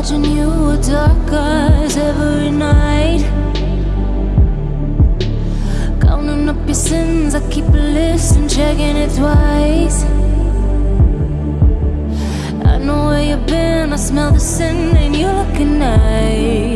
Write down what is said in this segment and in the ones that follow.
watching you with dark eyes every night. Counting up your sins, I keep a list and checking it twice. I know where you've been, I smell the sin, and you're looking nice.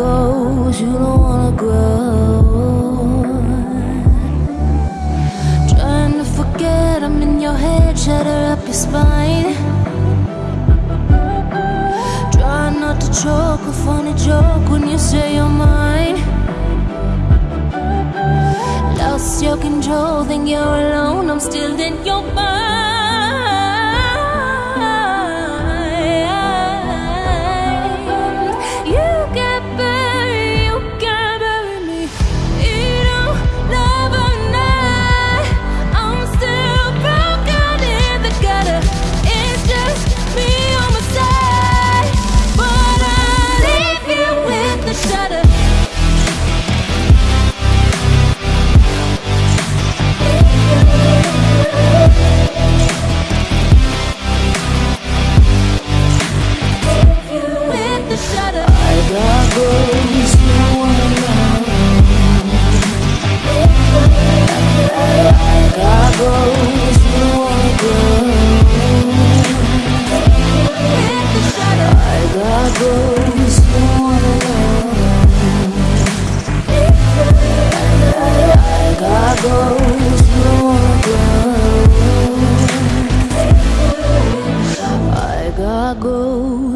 Ghosts you don't wanna grow. Trying to forget I'm in your head, shatter up your spine. Try not to choke, a funny joke when you say you're mine. Lost your control, think you're alone, I'm still in your mind.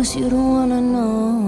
Cause you don't wanna know.